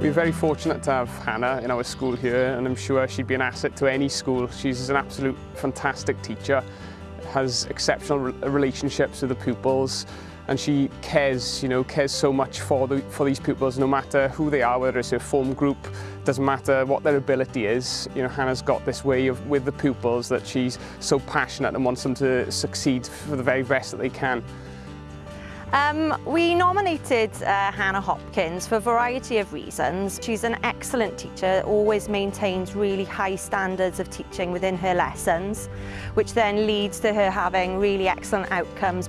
We're very fortunate to have Hannah in our school here and I'm sure she'd be an asset to any school. She's an absolute fantastic teacher, has exceptional relationships with the pupils and she cares, you know, cares so much for, the, for these pupils no matter who they are, whether it's a form group, doesn't matter what their ability is. You know, Hannah's got this way of, with the pupils that she's so passionate and wants them to succeed for the very best that they can. Um, we nominated uh, Hannah Hopkins for a variety of reasons. She's an excellent teacher, always maintains really high standards of teaching within her lessons, which then leads to her having really excellent outcomes.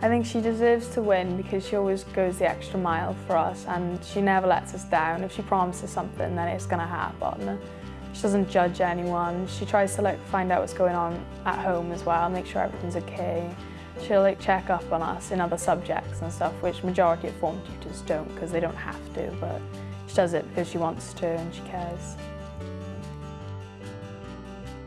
I think she deserves to win because she always goes the extra mile for us and she never lets us down. If she promises something, then it's going to happen. She doesn't judge anyone. She tries to like find out what's going on at home as well, make sure everything's okay. She'll like check up on us in other subjects and stuff, which majority of form tutors don't because they don't have to, but she does it because she wants to and she cares.